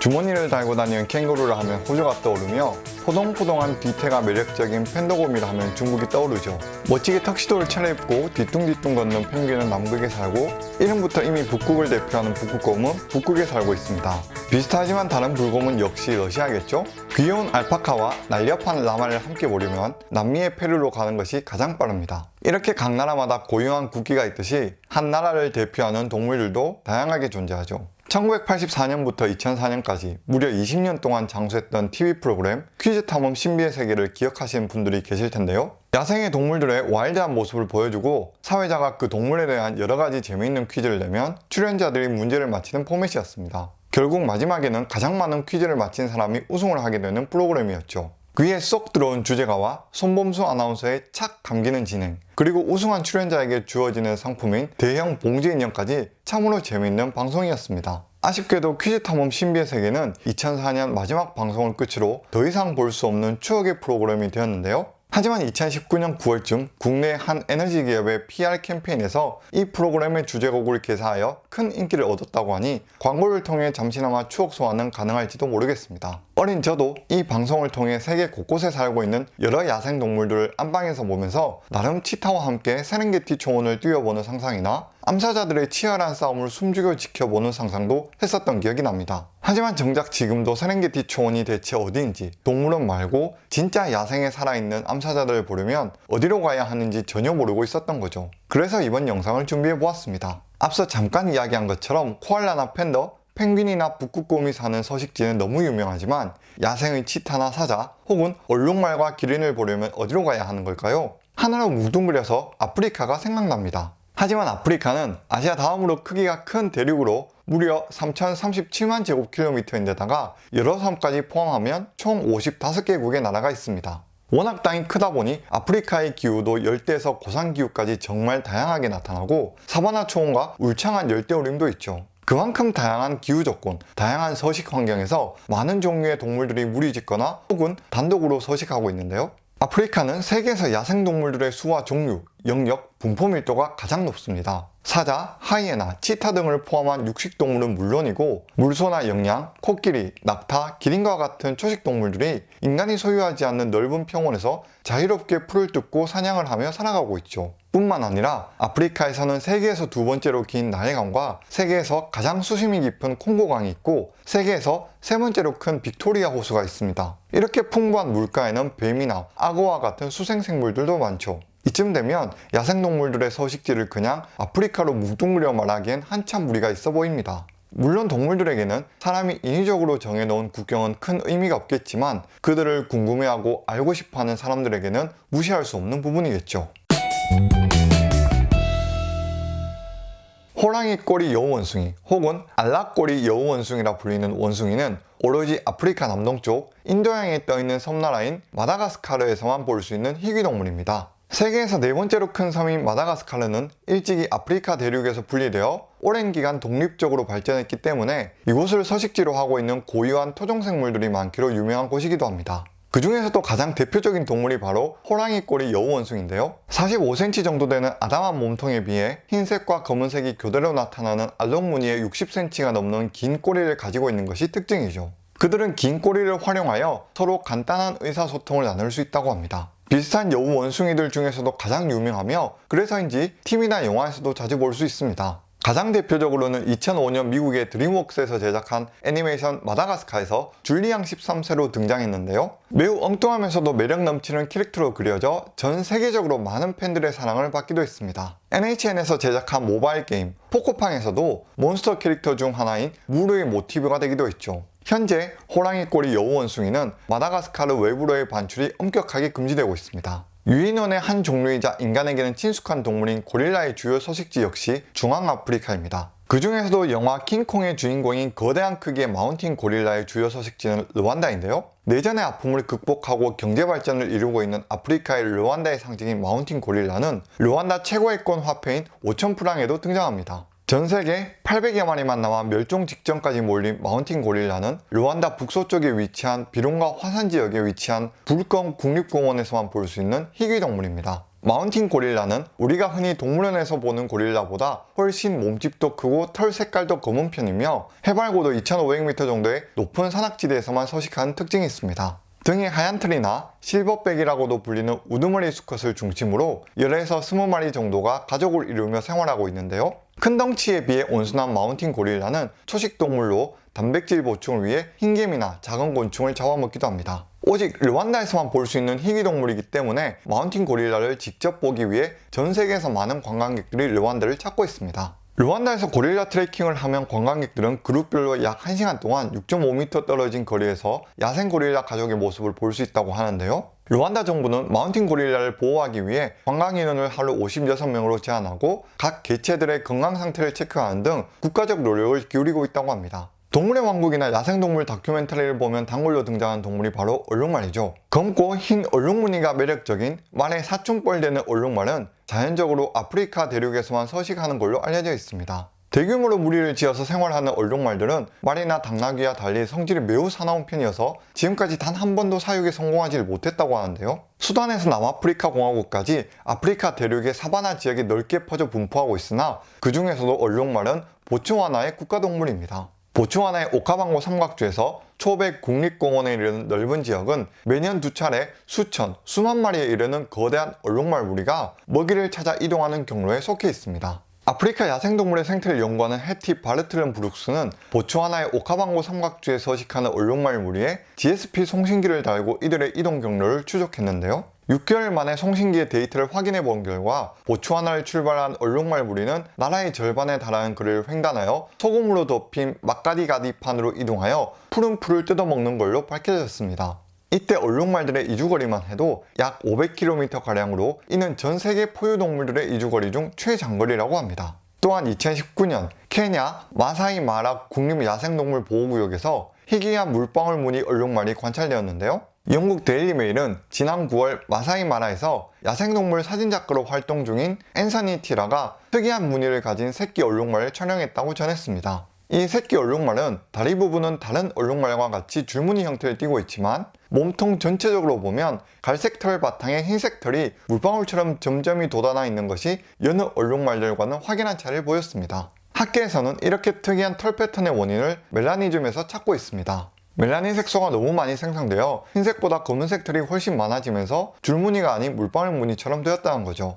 주머니를 달고 다니는 캥거루를 하면 호주가 떠오르며 포동포동한 뒤태가 매력적인 팬더곰이라 하면 중국이 떠오르죠. 멋지게 턱시도를 차려입고 뒤뚱뒤뚱 걷는 펭귄은 남극에 살고 이름부터 이미 북극을 대표하는 북극곰은 북극에 살고 있습니다. 비슷하지만 다른 불곰은 역시 러시아겠죠? 귀여운 알파카와 날렵한 라마를 함께 보려면 남미의 페루로 가는 것이 가장 빠릅니다. 이렇게 각 나라마다 고유한 국기가 있듯이 한 나라를 대표하는 동물들도 다양하게 존재하죠. 1984년부터 2004년까지 무려 20년 동안 장수했던 TV 프로그램 퀴즈 탐험 신비의 세계를 기억하시는 분들이 계실 텐데요. 야생의 동물들의 와일드한 모습을 보여주고 사회자가 그 동물에 대한 여러 가지 재미있는 퀴즈를 내면 출연자들이 문제를 맞히는 포맷이었습니다. 결국 마지막에는 가장 많은 퀴즈를 맞힌 사람이 우승을 하게 되는 프로그램이었죠. 귀에 쏙 들어온 주제가와 손범수 아나운서의 착 감기는 진행 그리고 우승한 출연자에게 주어지는 상품인 대형 봉지 인형까지 참으로 재미있는 방송이었습니다. 아쉽게도 퀴즈 탐험 신비의 세계는 2004년 마지막 방송을 끝으로 더 이상 볼 수 없는 추억의 프로그램이 되었는데요. 하지만 2019년 9월쯤 국내 한 에너지 기업의 PR 캠페인에서 이 프로그램의 주제곡을 개사하여 큰 인기를 얻었다고 하니 광고를 통해 잠시나마 추억 소환은 가능할지도 모르겠습니다. 어린 저도 이 방송을 통해 세계 곳곳에 살고 있는 여러 야생동물들을 안방에서 보면서 나름 치타와 함께 세렝게티 초원을 뛰어보는 상상이나 암사자들의 치열한 싸움을 숨죽여 지켜보는 상상도 했었던 기억이 납니다. 하지만 정작 지금도 세렝게티 초원이 대체 어디인지 동물원 말고 진짜 야생에 살아있는 암사자들을 보려면 어디로 가야 하는지 전혀 모르고 있었던 거죠. 그래서 이번 영상을 준비해 보았습니다. 앞서 잠깐 이야기한 것처럼 코알라나 팬더, 펭귄이나 북극곰이 사는 서식지는 너무 유명하지만 야생의 치타나 사자 혹은 얼룩말과 기린을 보려면 어디로 가야 하는 걸까요? 하나로 뭉뚱그려서 아프리카가 생각납니다. 하지만 아프리카는 아시아 다음으로 크기가 큰 대륙으로 무려 3037만 제곱킬로미터인데다가 여러 섬까지 포함하면 총 55개국의 나라가 있습니다. 워낙 땅이 크다 보니 아프리카의 기후도 열대에서 고산기후까지 정말 다양하게 나타나고 사바나 초원과 울창한 열대우림도 있죠. 그만큼 다양한 기후 조건, 다양한 서식 환경에서 많은 종류의 동물들이 무리짓거나 혹은 단독으로 서식하고 있는데요. 아프리카는 세계에서 야생동물들의 수와 종류, 영역, 분포 밀도가 가장 높습니다. 사자, 하이에나, 치타 등을 포함한 육식동물은 물론이고 물소나 영양, 코끼리, 낙타, 기린과 같은 초식동물들이 인간이 소유하지 않는 넓은 평원에서 자유롭게 풀을 뜯고 사냥을 하며 살아가고 있죠. 뿐만 아니라 아프리카에서는 세계에서 두 번째로 긴 나일강과 세계에서 가장 수심이 깊은 콩고강이 있고 세계에서 세 번째로 큰 빅토리아 호수가 있습니다. 이렇게 풍부한 물가에는 뱀이나 악어와 같은 수생생물들도 많죠. 이쯤 되면 야생동물들의 서식지를 그냥 아프리카로 뭉뚱그려 말하기엔 한참 무리가 있어 보입니다. 물론 동물들에게는 사람이 인위적으로 정해놓은 국경은 큰 의미가 없겠지만 그들을 궁금해하고 알고 싶어하는 사람들에게는 무시할 수 없는 부분이겠죠. 호랑이 꼬리 여우원숭이 혹은 알락꼬리 여우원숭이라 불리는 원숭이는 오로지 아프리카 남동쪽 인도양에 떠있는 섬나라인 마다가스카르에서만 볼 수 있는 희귀동물입니다. 세계에서 네 번째로 큰 섬인 마다가스카르는 일찍이 아프리카 대륙에서 분리되어 오랜 기간 독립적으로 발전했기 때문에 이곳을 서식지로 하고 있는 고유한 토종생물들이 많기로 유명한 곳이기도 합니다. 그 중에서도 가장 대표적인 동물이 바로 호랑이 꼬리 여우원숭인데요. 45cm 정도 되는 아담한 몸통에 비해 흰색과 검은색이 교대로 나타나는 알록무늬의 60cm가 넘는 긴 꼬리를 가지고 있는 것이 특징이죠. 그들은 긴 꼬리를 활용하여 서로 간단한 의사소통을 나눌 수 있다고 합니다. 비슷한 여우 원숭이들 중에서도 가장 유명하며 그래서인지 TV나 영화에서도 자주 볼 수 있습니다. 가장 대표적으로는 2005년 미국의 드림웍스에서 제작한 애니메이션 마다가스카에서 줄리앙 13세로 등장했는데요. 매우 엉뚱하면서도 매력 넘치는 캐릭터로 그려져 전 세계적으로 많은 팬들의 사랑을 받기도 했습니다. NHN에서 제작한 모바일 게임 포코팡에서도 몬스터 캐릭터 중 하나인 무르의 모티브가 되기도 했죠. 현재 호랑이 꼬리 여우 원숭이는 마다가스카르 외부로의 반출이 엄격하게 금지되고 있습니다. 유인원의 한 종류이자 인간에게는 친숙한 동물인 고릴라의 주요 서식지 역시 중앙아프리카입니다. 그 중에서도 영화 킹콩의 주인공인 거대한 크기의 마운틴 고릴라의 주요 서식지는 르완다인데요. 내전의 아픔을 극복하고 경제 발전을 이루고 있는 아프리카의 르완다의 상징인 마운틴 고릴라는 르완다 최고액권 화폐인 5천 프랑에도 등장합니다. 전 세계 800여 마리만 남아 멸종 직전까지 몰린 마운틴 고릴라는 르완다 북서쪽에 위치한 비룽가 화산 지역에 위치한 볼캉 국립공원에서만 볼 수 있는 희귀 동물입니다. 마운틴 고릴라는 우리가 흔히 동물원에서 보는 고릴라보다 훨씬 몸집도 크고 털 색깔도 검은 편이며 해발고도 2,500m 정도의 높은 산악지대에서만 서식하는 특징이 있습니다. 등에 하얀 털이나 실버백이라고도 불리는 우두머리 수컷을 중심으로 10에서 20마리 정도가 가족을 이루며 생활하고 있는데요. 큰 덩치에 비해 온순한 마운틴 고릴라는 초식 동물로 단백질 보충을 위해 흰개미나 작은 곤충을 잡아먹기도 합니다. 오직 르완다에서만 볼 수 있는 희귀동물이기 때문에 마운틴 고릴라를 직접 보기 위해 전 세계에서 많은 관광객들이 르완다를 찾고 있습니다. 르완다에서 고릴라 트레킹을 하면 관광객들은 그룹별로 약 1시간 동안 6.5m 떨어진 거리에서 야생 고릴라 가족의 모습을 볼 수 있다고 하는데요. 르완다 정부는 마운틴 고릴라를 보호하기 위해 관광 인원을 하루 56명으로 제한하고 각 개체들의 건강 상태를 체크하는 등 국가적 노력을 기울이고 있다고 합니다. 동물의 왕국이나 야생동물 다큐멘터리를 보면 단골로 등장하는 동물이 바로 얼룩말이죠. 검고 흰 얼룩무늬가 매력적인 말의 사춘벌 되는 얼룩말은 자연적으로 아프리카 대륙에서만 서식하는 걸로 알려져 있습니다. 대규모로 무리를 지어서 생활하는 얼룩말들은 말이나 당나귀와 달리 성질이 매우 사나운 편이어서 지금까지 단 한 번도 사육에 성공하지 못했다고 하는데요. 수단에서 남아프리카 공화국까지 아프리카 대륙의 사바나 지역에 넓게 퍼져 분포하고 있으나 그 중에서도 얼룩말은 보츠와나의 국가동물입니다. 보츠와나의 오카방고 삼각주에서 초백 국립공원에 이르는 넓은 지역은 매년 두 차례 수천, 수만 마리에 이르는 거대한 얼룩말 무리가 먹이를 찾아 이동하는 경로에 속해 있습니다. 아프리카 야생동물의 생태를 연구하는 해티 바르트른 브룩스는 보츠와나의 오카방고 삼각주에 서식하는 얼룩말 무리에 GSP 송신기를 달고 이들의 이동 경로를 추적했는데요. 6개월 만에 송신기의 데이터를 확인해 본 결과 보츠와나를 출발한 얼룩말 무리는 나라의 절반에 달하는 거리를 횡단하여 소금으로 덮인 막가디가디판으로 이동하여 푸른 풀을 뜯어먹는 걸로 밝혀졌습니다. 이때 얼룩말들의 이주거리만 해도 약 500km가량으로 이는 전 세계 포유동물들의 이주거리 중 최장거리라고 합니다. 또한 2019년 케냐 마사이 마라 국립야생동물 보호구역에서 희귀한 물방울 무늬 얼룩말이 관찰되었는데요. 영국 데일리메일은 지난 9월 마사이 마라에서 야생동물 사진작가로 활동 중인 앤서니 티라가 특이한 무늬를 가진 새끼 얼룩말을 촬영했다고 전했습니다. 이 새끼 얼룩말은 다리 부분은 다른 얼룩말과 같이 줄무늬 형태를 띠고 있지만 몸통 전체적으로 보면 갈색 털 바탕에 흰색 털이 물방울처럼 점점이 돋아나 있는 것이 여느 얼룩말들과는 확연한 차이를 보였습니다. 학계에서는 이렇게 특이한 털 패턴의 원인을 멜라니즘에서 찾고 있습니다. 멜라닌 색소가 너무 많이 생성되어 흰색보다 검은색 털이 훨씬 많아지면서 줄무늬가 아닌 물방울 무늬처럼 되었다는 거죠.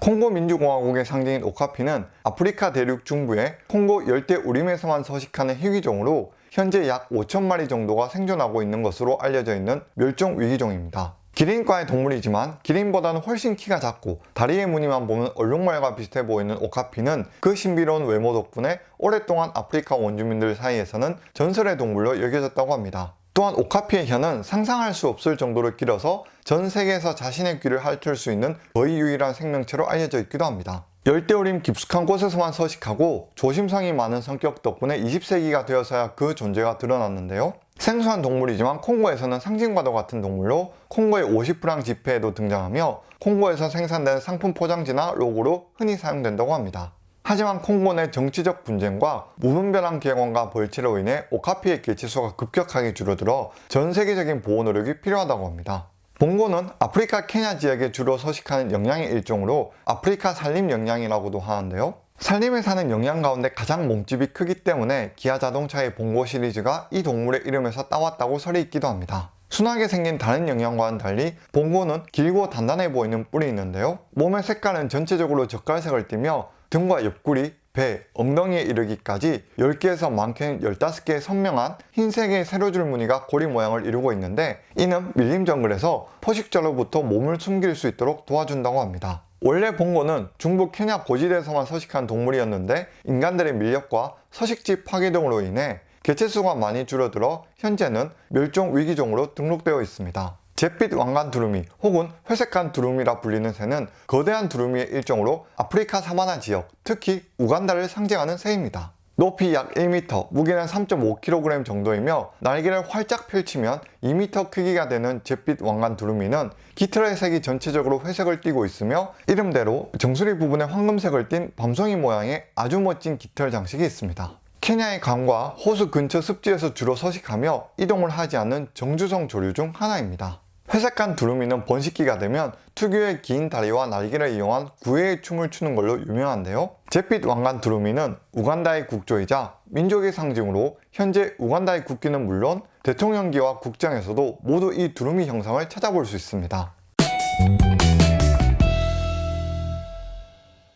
콩고 민주공화국의 상징인 오카피는 아프리카 대륙 중부의 콩고 열대 우림에서만 서식하는 희귀종으로 현재 약 5천 마리 정도가 생존하고 있는 것으로 알려져 있는 멸종 위기종입니다. 기린과의 동물이지만 기린보다는 훨씬 키가 작고 다리의 무늬만 보면 얼룩말과 비슷해 보이는 오카피는 그 신비로운 외모 덕분에 오랫동안 아프리카 원주민들 사이에서는 전설의 동물로 여겨졌다고 합니다. 또한 오카피의 혀는 상상할 수 없을 정도로 길어서 전 세계에서 자신의 귀를 핥을 수 있는 거의 유일한 생명체로 알려져 있기도 합니다. 열대우림 깊숙한 곳에서만 서식하고 조심성이 많은 성격 덕분에 20세기가 되어서야 그 존재가 드러났는데요. 생소한 동물이지만 콩고에서는 상징과도 같은 동물로 콩고의 50프랑 지폐에도 등장하며 콩고에서 생산된 상품 포장지나 로고로 흔히 사용된다고 합니다. 하지만 콩고 내 정치적 분쟁과 무분별한 개관과 벌채로 인해 오카피의 개체수가 급격하게 줄어들어 전 세계적인 보호 노력이 필요하다고 합니다. 봉고는 아프리카 케냐 지역에 주로 서식하는 영양의 일종으로 아프리카 산림 영양이라고도 하는데요. 산림에 사는 영양 가운데 가장 몸집이 크기 때문에 기아 자동차의 봉고 시리즈가 이 동물의 이름에서 따왔다고 설이 있기도 합니다. 순하게 생긴 다른 영양과는 달리 봉고는 길고 단단해 보이는 뿔이 있는데요. 몸의 색깔은 전체적으로 적갈색을 띠며 등과 옆구리, 배, 엉덩이에 이르기까지 10개에서 많게는 15개의 선명한 흰색의 세로줄 무늬가 고리 모양을 이루고 있는데 이는 밀림 정글에서 포식자로부터 몸을 숨길 수 있도록 도와준다고 합니다. 원래 봉고는 중부 케냐 고지대에서만 서식한 동물이었는데 인간들의 밀렵과 서식지 파괴 등으로 인해 개체수가 많이 줄어들어 현재는 멸종 위기종으로 등록되어 있습니다. 잿빛 왕관 두루미 혹은 회색간 두루미라 불리는 새는 거대한 두루미의 일종으로 아프리카 사바나 지역, 특히 우간다를 상징하는 새입니다. 높이 약 1m, 무게는 3.5kg 정도이며 날개를 활짝 펼치면 2m 크기가 되는 잿빛 왕관 두루미는 깃털의 색이 전체적으로 회색을 띠고 있으며 이름대로 정수리 부분에 황금색을 띤 밤송이 모양의 아주 멋진 깃털 장식이 있습니다. 케냐의 강과 호수 근처 습지에서 주로 서식하며 이동을 하지 않는 정주성 조류 중 하나입니다. 회색한 두루미는 번식기가 되면 특유의 긴 다리와 날개를 이용한 구애의 춤을 추는 걸로 유명한데요. 잿빛 왕관 두루미는 우간다의 국조이자 민족의 상징으로 현재 우간다의 국기는 물론 대통령기와 국장에서도 모두 이 두루미 형상을 찾아볼 수 있습니다.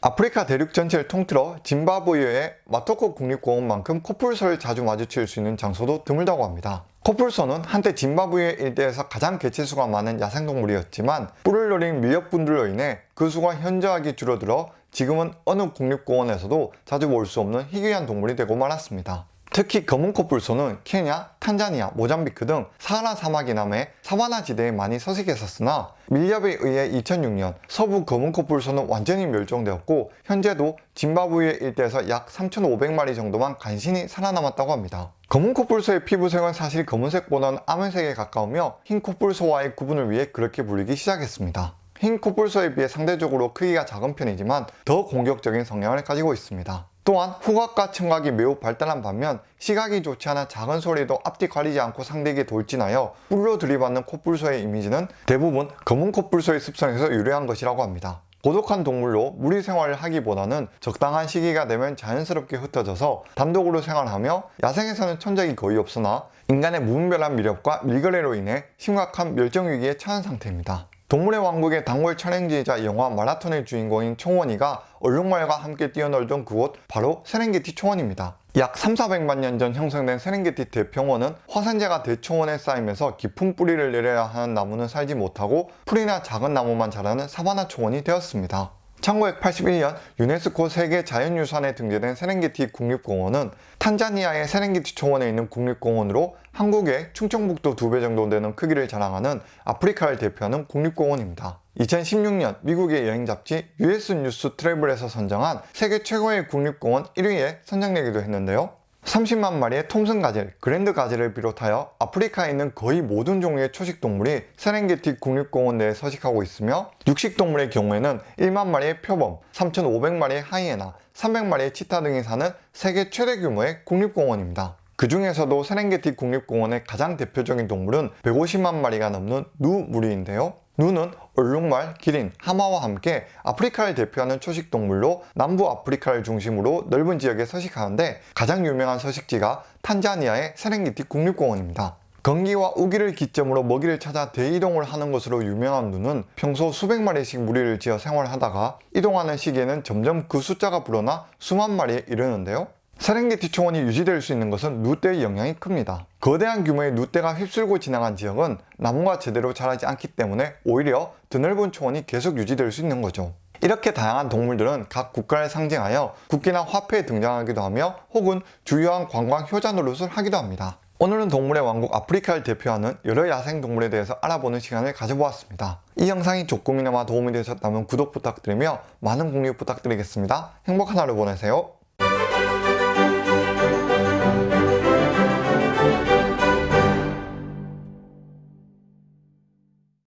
아프리카 대륙 전체를 통틀어 짐바브웨의 마토코 국립공원만큼 코뿔소를 자주 마주칠 수 있는 장소도 드물다고 합니다. 코뿔소는 한때 짐바브웨 일대에서 가장 개체수가 많은 야생동물이었지만 뿔을 노린 밀렵분들로 인해 그 수가 현저하게 줄어들어 지금은 어느 국립공원에서도 자주 볼 수 없는 희귀한 동물이 되고 말았습니다. 특히 검은 코뿔소는 케냐, 탄자니아, 모잠비크 등 사하라 사막 이남의 사바나 지대에 많이 서식했었으나 밀렵에 의해 2006년 서부 검은 코뿔소는 완전히 멸종되었고 현재도 짐바브웨 일대에서 약 3,500마리 정도만 간신히 살아남았다고 합니다. 검은 코뿔소의 피부색은 사실 검은색보다는 암회색에 가까우며 흰 코뿔소와의 구분을 위해 그렇게 불리기 시작했습니다. 흰 코뿔소에 비해 상대적으로 크기가 작은 편이지만 더 공격적인 성향을 가지고 있습니다. 또한 후각과 청각이 매우 발달한 반면 시각이 좋지 않아 작은 소리도 앞뒤 가리지 않고 상대에게 돌진하여 뿔로 들이받는 코뿔소의 이미지는 대부분 검은 코뿔소의 습성에서 유래한 것이라고 합니다. 고독한 동물로 무리 생활을 하기보다는 적당한 시기가 되면 자연스럽게 흩어져서 단독으로 생활하며 야생에서는 천적이 거의 없으나 인간의 무분별한 미력과 밀거래로 인해 심각한 멸종 위기에 처한 상태입니다. 동물의 왕국의 단골 촬영지이자 영화 마라톤의 주인공인 총원이가 얼룩말과 함께 뛰어놀던 그곳 바로 세렝게티 초원입니다. 약 3, 400만 년 전 형성된 세렝게티 대평원은 화산재가 대초원에 쌓이면서 깊은 뿌리를 내려야 하는 나무는 살지 못하고 풀이나 작은 나무만 자라는 사바나 초원이 되었습니다. 1981년 유네스코 세계 자연유산에 등재된 세렝게티 국립공원은 탄자니아의 세렝게티 초원에 있는 국립공원으로 한국의 충청북도 두 배 정도 되는 크기를 자랑하는 아프리카를 대표하는 국립공원입니다. 2016년 미국의 여행 잡지 US 뉴스 트래블에서 선정한 세계 최고의 국립공원 1위에 선정되기도 했는데요. 30만 마리의 톰슨 가젤, 그랜드 가젤을 비롯하여 아프리카에 있는 거의 모든 종류의 초식 동물이 세렝게티 국립공원 내에 서식하고 있으며 육식 동물의 경우에는 1만 마리의 표범, 3,500마리의 하이에나, 300마리의 치타 등이 사는 세계 최대 규모의 국립공원입니다. 그 중에서도 세렝게티 국립공원의 가장 대표적인 동물은 150만 마리가 넘는 누 무리인데요. 누는 얼룩말, 기린, 하마와 함께 아프리카를 대표하는 초식 동물로 남부 아프리카를 중심으로 넓은 지역에 서식하는데 가장 유명한 서식지가 탄자니아의 세렝게티 국립공원입니다. 건기와 우기를 기점으로 먹이를 찾아 대이동을 하는 것으로 유명한 누는 평소 수백 마리씩 무리를 지어 생활하다가 이동하는 시기에는 점점 그 숫자가 불어나 수만 마리에 이르는데요. 세렝게티 초원이 유지될 수 있는 것은 누대의 영향이 큽니다. 거대한 규모의 누대가 휩쓸고 지나간 지역은 나무가 제대로 자라지 않기 때문에 오히려 드넓은 초원이 계속 유지될 수 있는 거죠. 이렇게 다양한 동물들은 각 국가를 상징하여 국기나 화폐에 등장하기도 하며 혹은 주요한 관광 효자 노릇을 하기도 합니다. 오늘은 동물의 왕국 아프리카를 대표하는 여러 야생동물에 대해서 알아보는 시간을 가져보았습니다. 이 영상이 조금이나마 도움이 되셨다면 구독 부탁드리며 많은 공유 부탁드리겠습니다. 행복한 하루 보내세요.